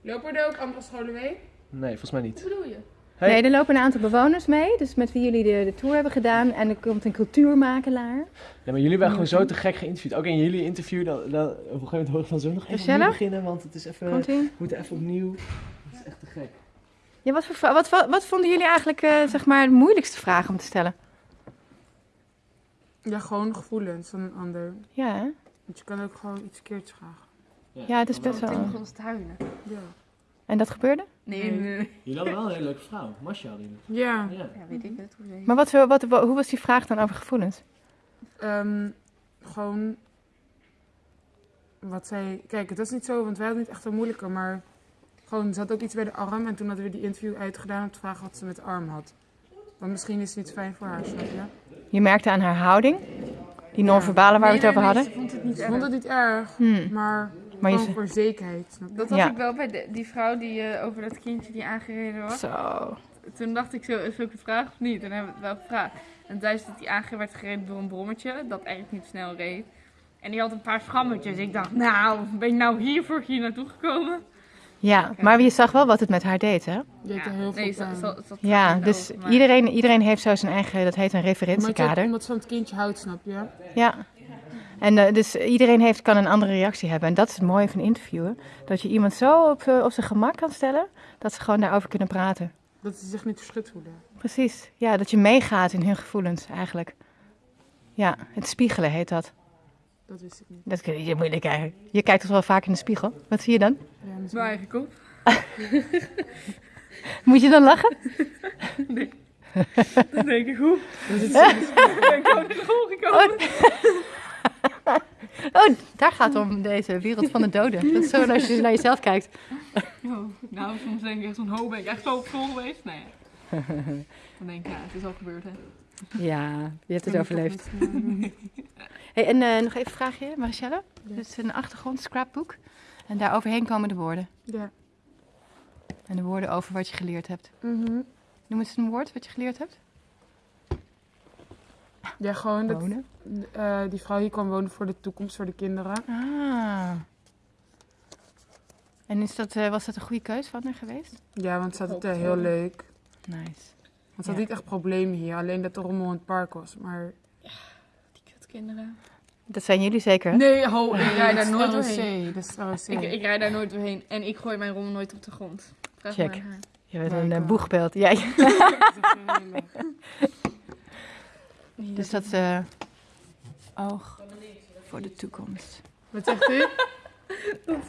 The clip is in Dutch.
Lopen er ook andere scholen mee? Nee, volgens mij Wat niet. bedoel je? Hey. Nee, er lopen een aantal bewoners mee, dus met wie jullie de, de tour hebben gedaan. En er komt een cultuurmakelaar. Nee, maar jullie hebben gewoon zo te gek geïnterviewd. Ook in jullie interview, dan, dan, op een gegeven moment hoor ik van zo nog even opnieuw beginnen, want het is even, Komt we moeten even opnieuw. Het is echt te gek. Ja, wat, voor, wat, wat, wat vonden jullie eigenlijk eh, zeg maar, de moeilijkste vraag om te stellen? Ja, gewoon gevoelens van een ander. Ja, hè? Want je kan ook gewoon iets keerts vragen. Ja het is best Toen wel... begon ze te huilen. Ja. En dat gebeurde? Nee, Nee. nee, nee. Jullie hadden wel een hele leuke vrouw, Masha hadden jullie. Ja. Ja. Ja, weet ik het. Hoe Maar wat, wat, wat- hoe was die vraag dan over gevoelens? Ehm, gewoon. Wat zij. Kijk, het was niet zo, want wij hadden niet echt een moeilijke, maar. Gewoon, ze had ook iets bij de arm en toen hadden we die interview uitgedaan om te vragen wat ze met de arm had. Want misschien is het niet fijn voor haar, snap je? Je merkte aan haar houding, die non-verbale waar we het over hadden. Ze vond het niet Ik vond erg. het niet erg, Hmm. maar, Maar gewoon ze- voor zekerheid, snap? Dat had Ja. ik wel bij de- die vrouw die eh, over dat kindje die aangereden was. Zo. Toen dacht ik zo, is ook een vraag of niet? En dan hebben we het wel gevraagd. En tijdens dat die aangereden werd gereden door een brommetje, dat eigenlijk niet snel reed. En die had een paar schrammetjes. Ik dacht, nou, ben je nou hiervoor hier naartoe gekomen? Ja, maar je zag wel wat het met haar deed, hè? Er heel veel nee, pijn. ze- ze- ze had Ja, dus over, maar- iedereen, iedereen heeft zo zijn eigen, dat heet een Maar je hebt referentiekader. iemand van het kindje houdt, snap je? Ja. En eh, dus iedereen heeft, kan een andere reactie hebben. En dat is het mooie van interviewen. Dat je iemand zo op, eh, op zijn gemak kan stellen, dat ze gewoon daarover kunnen praten. Dat ze zich niet verschut voelen. Precies. Ja, dat je meegaat in hun gevoelens eigenlijk. Ja, het spiegelen heet dat. Dat wist ik niet. Dat kun je moeilijk eigenlijk. Je kijkt toch wel vaak in de spiegel. Wat zie je dan? Ja, Mijn eigen kop. Moet je dan lachen? Dat denk ik, hoe? Dat is Ik ben gewoon in de hol gekomen. Oh, daar gaat het om deze wereld van de doden. Dat is zo als je naar jezelf kijkt. Oh, nou, soms denk ik echt van, ho, ben ik echt zo op school geweest? Nee. Dan denk ik, ja, het is al gebeurd, hè. Ja, je hebt het overleefd. Hey, en eh, nog even een vraagje, Maricelle. Dit is een achtergrond, scrapbook. En daar overheen komen de woorden. Ja. En de woorden over wat je geleerd hebt. Mhm. Noem eens een woord wat je geleerd hebt. Ja, gewoon dat Wonen. eh, die vrouw hier kwam wonen voor de toekomst, voor de kinderen. Ah. En is dat, eh, was dat een goede keus van haar geweest? Ja, want ze had het er heel leuk. Nice. Want ze had Ja. niet echt problemen hier, alleen dat er rommel in het park was. Maar Die kutkinderen. Dat zijn jullie zeker? Nee, ho, ik rij daar nooit doorheen. Dat is ROC. Ik, ik rij daar nooit doorheen. En ik gooi mijn rommel nooit op de grond. Vraag Check. maar. Je bent Ja, een eh, boegbeeld. Ja, ja. Dus dat eh, oog voor de toekomst. Wat zegt u?